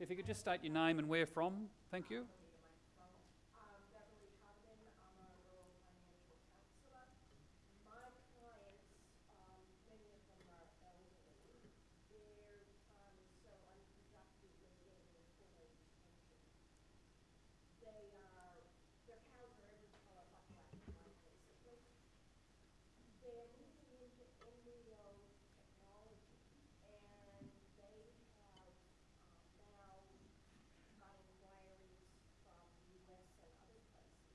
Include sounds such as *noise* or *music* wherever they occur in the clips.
If you could just state your name and where from, thank you. Um, Beverly Codman, I'm a rural financial counselor. My clients, um, many of them are elderly. Their time is so unproductive, they're getting a full age pension. They are, their cows are every color but black and white, basically. They're moving into embryo technology, and they have, um, now got inquiries from the US and other places.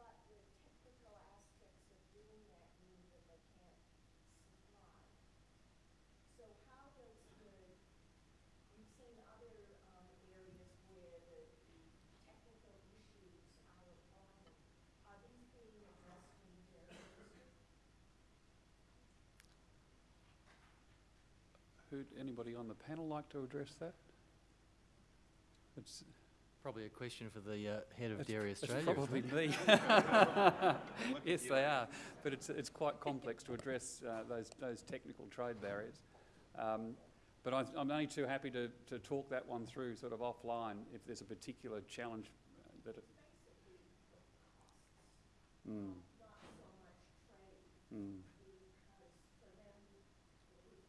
But the technical aspects of doing that mean that they can't supply. So how does the, you've seen other, um, areas where the, the technical issues are a problem. Are these being addressed in the dairy industry? Who'd anybody on the panel like to address that? It's, Probably a question for the uh, head of it's- Dairy it's Australia. probably me. *laughs* *laughs* Yes, they are, but it's, it's quite complex to address uh, those, those technical trade barriers. Um, But I- I'm only too happy to, to talk that one through sort of offline if there's a particular challenge uh, that it. Mm, Not so much trade, mm. because for them, we,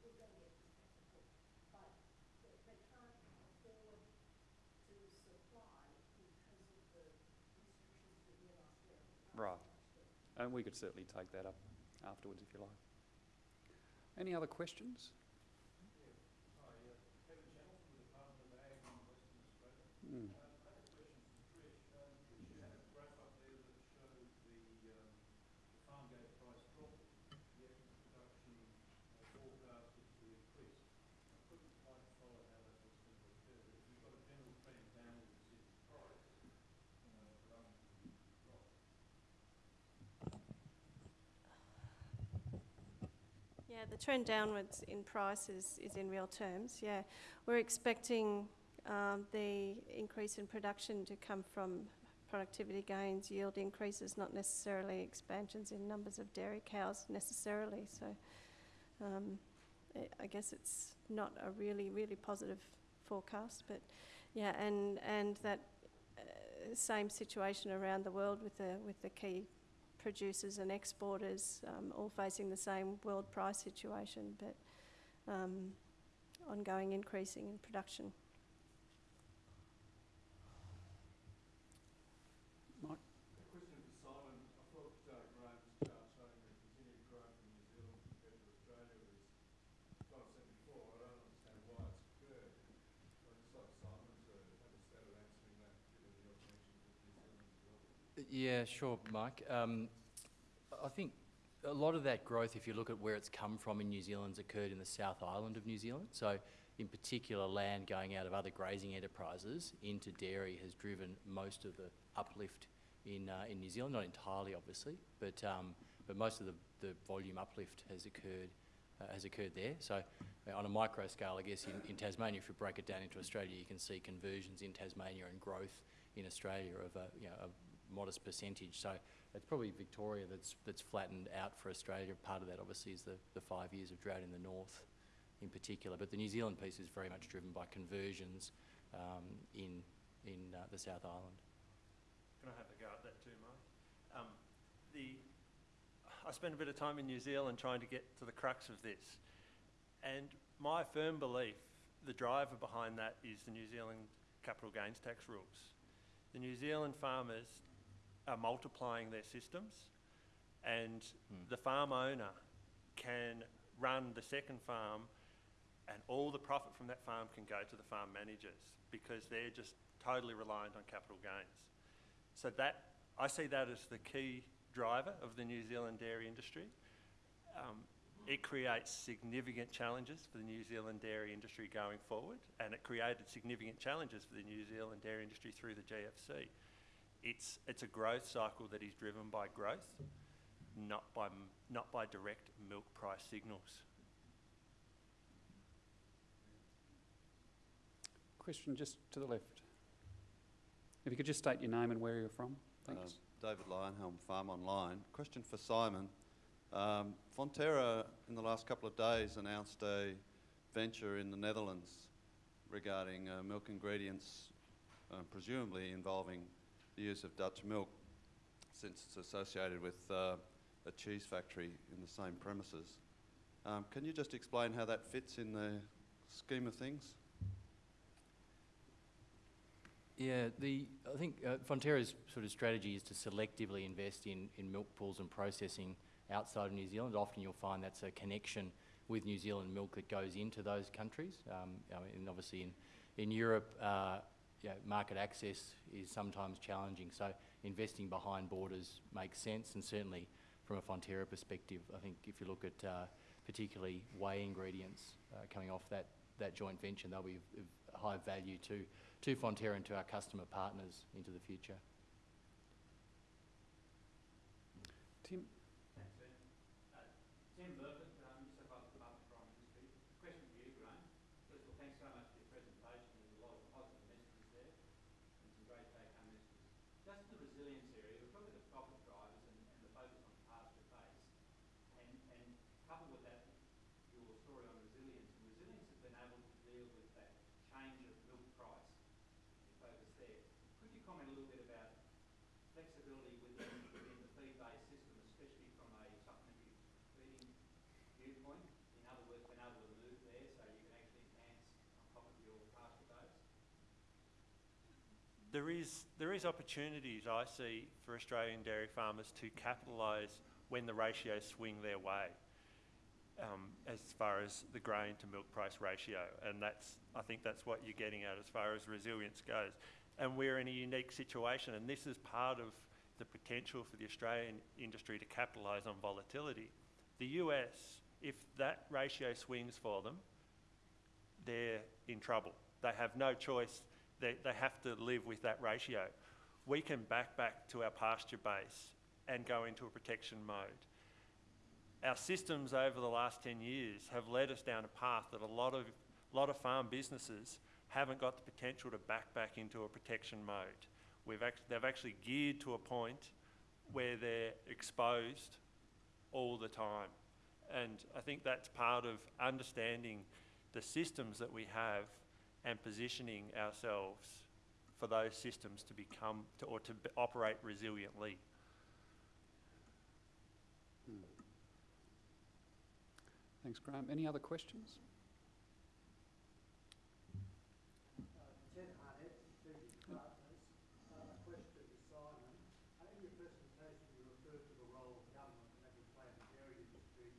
we're gonna get this technical, but they, they can't afford to supply because of the restrictions within Australia. Right. And we could certainly take that up afterwards if you like. Any other questions? Mm. Yeah, the trend downwards in price is, is in real terms, yeah. We're expecting um, the increase in production to come from productivity gains, yield increases, not necessarily expansions in numbers of dairy cows necessarily. So um, I- I guess it's not a really, really positive forecast, but yeah, and, and that uh, same situation around the world with the, with the key producers and exporters um, all facing the same world price situation, but um, ongoing increasing in production. Mike? A question for Simon. I thought uh, Graham's chart showing the continued growth in New Zealand compared to Australia was, as I've said before, I don't understand why it's occurred. I'd just like Simon to have a stab at answering that, given your connections with New Zealand as well. Yeah, sure, Mike. Um, I think a lot of that growth, if you look at where it's come from in New Zealand, has occurred in the South Island of New Zealand. So, in particular, land going out of other grazing enterprises into dairy has driven most of the uplift in uh, in New Zealand. Not entirely, obviously, but um, but most of the, the volume uplift has occurred uh, has occurred there. So, uh, on a micro scale, I guess in, in Tasmania, if you break it down into Australia, you can see conversions in Tasmania and growth in Australia of a you know a modest percentage. So it's probably Victoria that's that's flattened out for Australia. Part of that obviously is the, the five years of drought in the north in particular. But the New Zealand piece is very much driven by conversions um, in in uh, the South Island. Can I have a go at that too, Mike? Um, the, I spent a bit of time in New Zealand trying to get to the crux of this. And my firm belief, the driver behind that is the New Zealand capital gains tax rules. The New Zealand farmers are multiplying their systems and Hmm. the farm owner can run the second farm and all the profit from that farm can go to the farm managers because they're just totally reliant on capital gains. So that, I see that as the key driver of the New Zealand dairy industry. Um, it creates significant challenges for the New Zealand dairy industry going forward, and it created significant challenges for the New Zealand dairy industry through the GFC. It's, it's a growth cycle that is driven by growth, not by, not by direct milk price signals. Question just to the left. If you could just state your name and where you're from, thanks. Um, David Lionhelm, Farm Online. Question for Simon. Um, Fonterra, in the last couple of days, announced a venture in the Netherlands regarding uh, milk ingredients, uh, presumably involving the use of Dutch milk, since it's associated with uh, a cheese factory in the same premises. Um, can you just explain how that fits in the scheme of things? Yeah, the, I think uh, Fonterra's sort of strategy is to selectively invest in, in milk pools and processing outside of New Zealand. Often you'll find that's a connection with New Zealand milk that goes into those countries. Um, I mean, and obviously in, in Europe, uh, yeah, market access is sometimes challenging. So investing behind borders makes sense and certainly from a Fonterra perspective, I think if you look at uh, particularly whey ingredients uh, coming off that, that joint venture, they'll be of, high value to, to Fonterra and to our customer partners into the future. Tim Burford, um, New South Wales Department of Primary Industry. Question for you, Graham. First of all, thanks so much for your presentation. There's a lot of positive messages there and some great take-home messages. Just the resilience area, we're talking the profit drivers and, and the focus on pasture base. And, and coupled with that, your story on resilience. And resilience has been able to deal with that change of milk price. Your focus there. Could you comment a little bit about flexibility within, within the feed-based system, especially from a supplementary feeding viewpoint? In other words, been able to move there so you can actually enhance on top of your pasture base? There is, there is opportunities I see for Australian dairy farmers to capitalise when the ratios swing their way, um, as far as the grain to milk price ratio, and that's, I think that's what you're getting at as far as resilience goes. And we're in a unique situation, and this is part of the potential for the Australian industry to capitalise on volatility. The US, if that ratio swings for them, they're in trouble. They have no choice. They, they have to live with that ratio. We can back back to our pasture base and go into a protection mode. Our systems over the last 10 years have led us down a path that a lot of, lot of farm businesses haven't got the potential to back back into a protection mode. We've act- they've actually geared to a point where they're exposed all the time. And I think that's part of understanding the systems that we have and positioning ourselves for those systems to become to, or to operate resiliently. Hmm. Thanks, Graham. Any other questions? Ted Harnett, Strategic Partners. Uh, A question to Simon. Uh, In your presentation, you referred to the role of government and that would play in the dairy industry.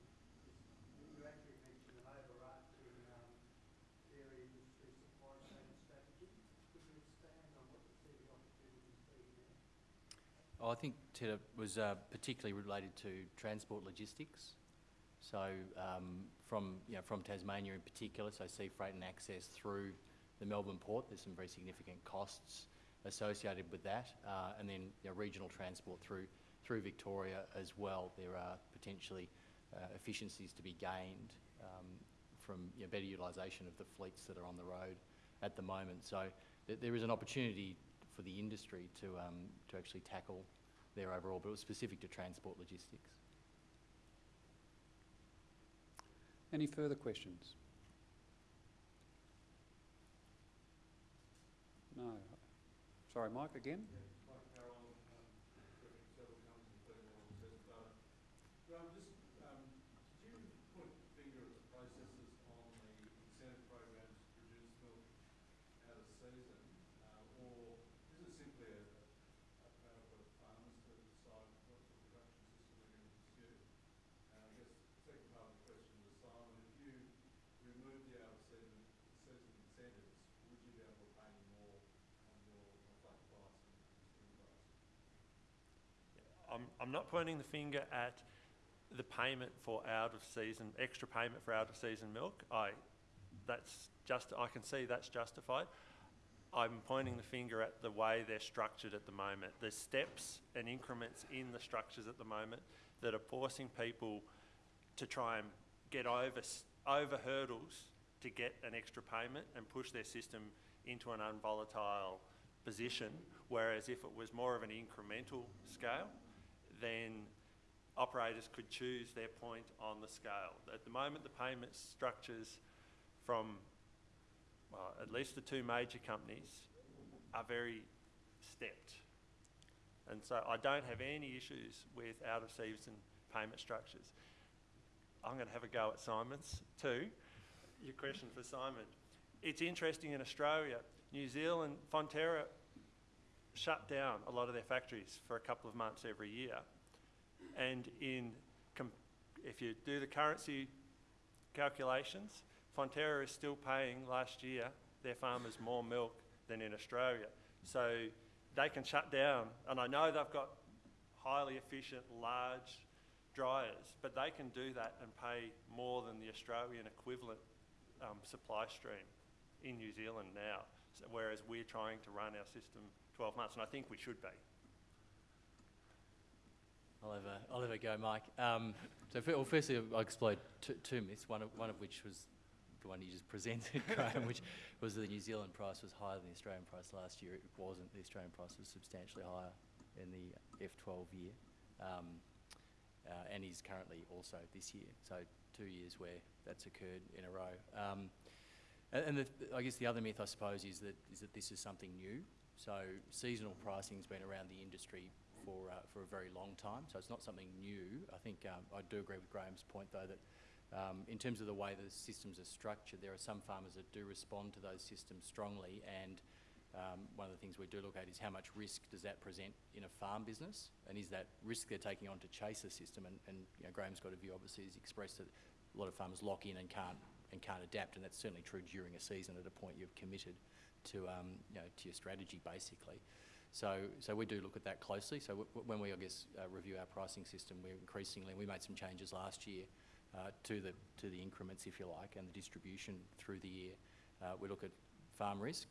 Is- You you actually mentioned an overarching um, dairy industry supply chain strategy. Could you expand on what you see the opportunities being there? Oh, I think Ted, it was uh, particularly related to transport logistics. So um, from, you know, from Tasmania in particular, so sea freight and access through the Melbourne port, there's some very significant costs associated with that. Uh, and then you know, regional transport through, through Victoria as well. There are potentially uh, efficiencies to be gained um, from you know, better utilisation of the fleets that are on the road at the moment. So th- there is an opportunity for the industry to, um, to actually tackle their overall, but it was specific to transport logistics. Any further questions? No. Sorry, Mike, again? Mike Carroll, um, representing several companies, including one of Test Data. Graham, just, um, did you point the finger at the processes on the incentive programs to produce milk out of season? Uh, or is it simply a, a matter for farmers to decide what sort of production system they're going to pursue? And I guess the second part of the question to Simon, if you remove the out of season, season incentives, would you be able to pay more on your flat price and swing price? I'm, I'm not pointing the finger at the payment for out of season, extra payment for out of season milk. I, that's just, I can see that's justified. I'm pointing the finger at the way they're structured at the moment. There's steps and increments in the structures at the moment that are forcing people to try and get over, over hurdles to get an extra payment and push their system into an unvolatile position. Whereas if it was more of an incremental scale, then operators could choose their point on the scale. At the moment, the payment structures from well, at least the two major companies are very stepped. And so I don't have any issues with out-of-season payment structures. I'm going to have a go at Simon's too. Your question for Simon. It's interesting in Australia, New Zealand, Fonterra shut down a lot of their factories for a couple of months every year. And in, if you do the currency calculations, Fonterra is still paying last year their farmers more milk than in Australia. So they can shut down, and I know they've got highly efficient, large dryers, but they can do that and pay more than the Australian equivalent um, supply stream in New Zealand now, so, whereas we're trying to run our system 12 months, and I think we should be. I'll go, Mike. Um, so, well, firstly, I'll explode two, two myths, one of, one of which was the one you just presented, *laughs* Graham, which was the New Zealand price was higher than the Australian price last year. It wasn't. The Australian price was substantially higher in the F12 year, um, uh, and is currently also this year. So, two years where that's occurred in a row. Um, and and the, I guess the other myth, I suppose, is that is that this is something new. So seasonal pricing's been around the industry for uh, for a very long time. So it's not something new. I think um, I do agree with Graham's point, though, that um, in terms of the way the systems are structured, there are some farmers that do respond to those systems strongly. And um, one of the things we do look at is how much risk does that present in a farm business, and is that risk they're taking on to chase a system? And, and you know, Graham's got a view, obviously, he's expressed that a lot of farmers lock in and can't and can't adapt, and that's certainly true during a season. At a point, you've committed to um, you know to your strategy basically. So so we do look at that closely. So when we I guess uh, review our pricing system, we're increasingly we made some changes last year uh, to the to the increments, if you like, and the distribution through the year. Uh, we look at farm risk,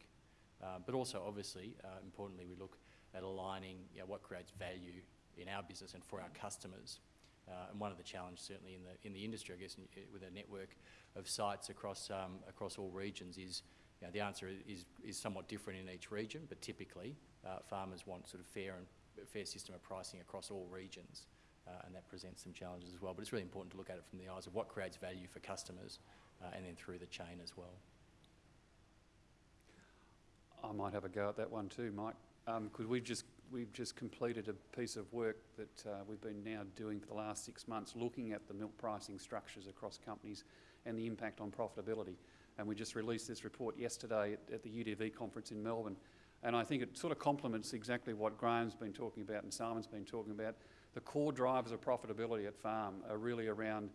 uh, but also obviously uh, importantly we look at aligning you know, what creates value in our business and for our customers. Uh, and one of the challenges certainly in the in the industry, I guess, in, with a network of sites across um, across all regions is know, the answer is, is somewhat different in each region, but typically uh, farmers want sort of fair and fair system of pricing across all regions, uh, and that presents some challenges as well. But it's really important to look at it from the eyes of what creates value for customers, uh, and then through the chain as well. I might have a go at that one too, Mike, because we've just we've just completed a piece of work that uh, we've been now doing for the last six months, looking at the milk pricing structures across companies and the impact on profitability. And we just released this report yesterday at, at the UDV conference in Melbourne. And I think it sort of complements exactly what Graham's been talking about and Simon's been talking about. The core drivers of profitability at farm are really around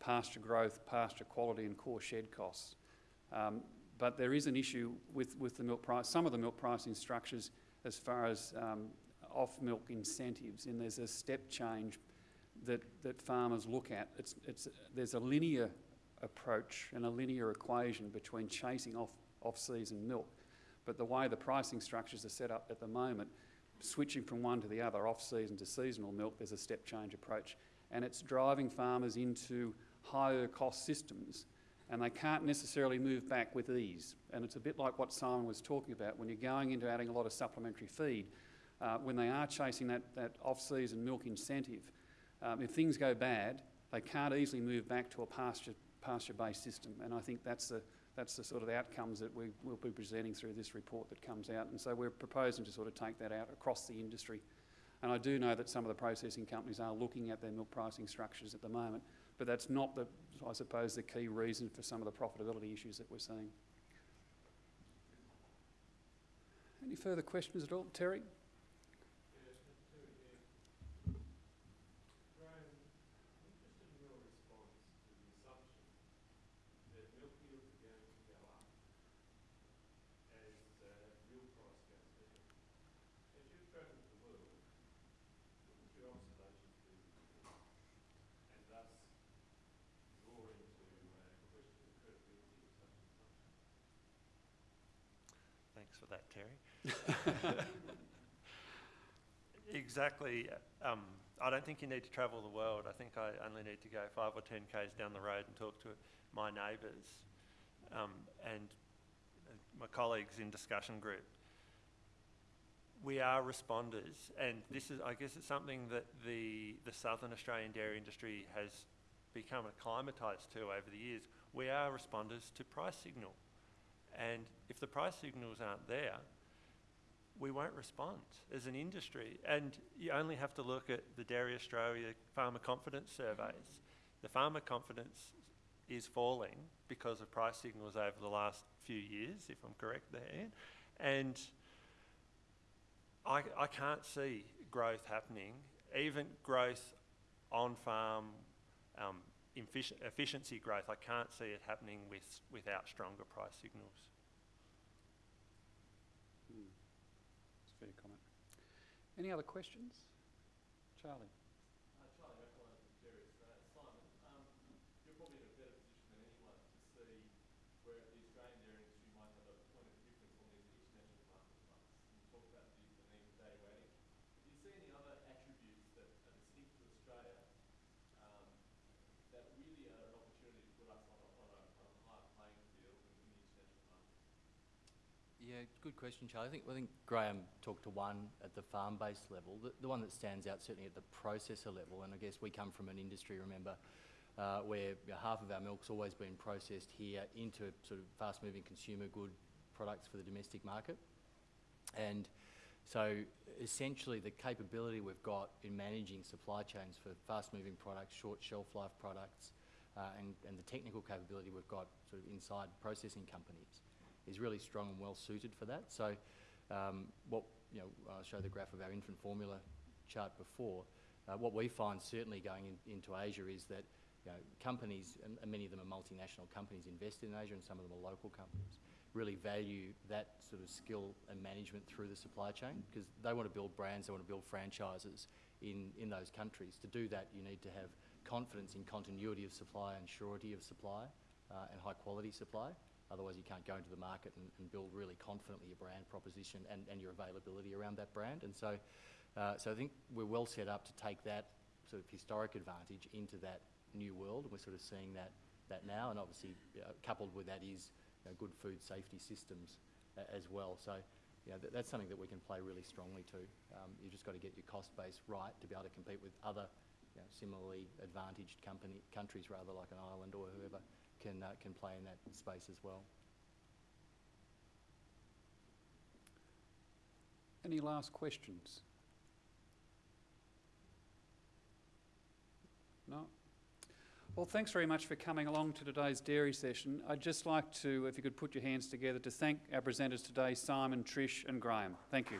pasture growth, pasture quality, and core shed costs. Um, but there is an issue with, with the milk price, some of the milk pricing structures as far as um, off milk incentives, and there's a step change that, that farmers look at. It's, it's, there's a linear approach and a linear equation between chasing off off-season milk. But the way the pricing structures are set up at the moment, switching from one to the other, off-season to seasonal milk, there's a step change approach. And it's driving farmers into higher cost systems and they can't necessarily move back with ease. And it's a bit like what Simon was talking about when you're going into adding a lot of supplementary feed. Uh, when they are chasing that, that off-season milk incentive, um, if things go bad, they can't easily move back to a pasture pasture-based system. And I think that's the, that's the sort of outcomes that we will be presenting through this report that comes out. And so we're proposing to sort of take that out across the industry. And I do know that some of the processing companies are looking at their milk pricing structures at the moment, but that's not the, I suppose, the key reason for some of the profitability issues that we're seeing. Any further questions at all? Terry? Thanks for that, Terry. *laughs* exactly. Um, I don't think you need to travel the world. I think I only need to go five or ten k's down the road and talk to my neighbours um, and uh, my colleagues in discussion group. We are responders, and this is, I guess, it's something that the the Southern Australian dairy industry has become acclimatised to over the years. We are responders to price signal And if the price signals aren't there, we won't respond as an industry. And you only have to look at the Dairy Australia farmer confidence surveys. The farmer confidence is falling because of price signals over the last few years, if I'm correct there. And I, I can't see growth happening, even growth on farm, um, efficiency growth. I can't see it happening with, without stronger price signals. Hmm. That's a fair comment. Any other questions? Charlie? Uh, Charlie McElwain from Dairy Australia. Simon, um, you're probably in a better position than anyone to see where the Australian dairy industry might have a point of difference on these international market fronts. You talked about the, the need for value adding. Do you see any other attributes that are distinct to Australia um, that really are an opportunity to put us on a, on a, on a higher playing field in, in the international market? Yeah, good question, Charlie. I think, I think Graham talked to one at the farm-based level. The, the one that stands out certainly at the processor level, and I guess we come from an industry, remember, uh, where you know, half of our milk's always been processed here into sort of fast-moving consumer good products for the domestic market. And so essentially the capability we've got in managing supply chains for fast-moving products, short shelf life products, uh, and, and the technical capability we've got sort of inside processing companies is really strong and well suited for that. So um, what, you know, I showed the graph of our infant formula chart before. Uh, what we find certainly going in, into Asia is that you know, companies, and, many of them are multinational companies, invest in Asia and some of them are local companies, really value that sort of skill and management through the supply chain because they want to build brands, they want to build franchises in, in those countries. To do that, you need to have confidence in continuity of supply and surety of supply uh, and high quality supply. Otherwise, you can't go into the market and, and build really confidently your brand proposition and, and your availability around that brand. And so, uh, so I think we're well set up to take that sort of historic advantage into that new world. We're sort of seeing that, that now. And obviously, uh, coupled with that is you know, good food safety systems uh, as well. So, you know, th- that's something that we can play really strongly to. Um, you've just got to get your cost base right to be able to compete with other you know, similarly advantaged company, countries, rather like an Ireland or whoever can, uh, can play in that space as well. Any last questions? No? Well, thanks very much for coming along to today's dairy session. I'd just like to, if you could put your hands together, to thank our presenters today, Simon, Trish and Graham. Thank you.